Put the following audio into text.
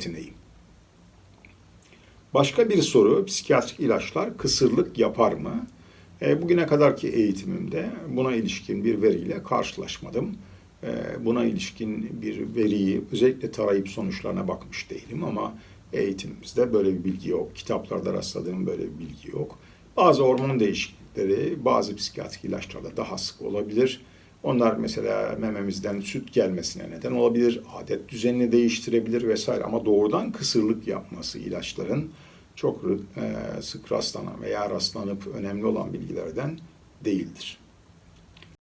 yeteneği. Başka bir soru, psikiyatrik ilaçlar kısırlık yapar mı? E, bugüne kadarki eğitimimde buna ilişkin bir veriyle karşılaşmadım. E, buna ilişkin bir veriyi özellikle tarayıp sonuçlarına bakmış değilim ama eğitimimizde böyle bir bilgi yok. Kitaplarda rastladığım böyle bir bilgi yok. Bazı hormon değişiklikleri bazı psikiyatrik ilaçlarda daha sık olabilir. Onlar mesela mememizden süt gelmesine neden olabilir, adet düzenini değiştirebilir vesaire ama doğrudan kısırlık yapması ilaçların çok e, sık rastlanan veya rastlanıp önemli olan bilgilerden değildir.